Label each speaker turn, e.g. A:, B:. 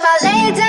A: if I lay down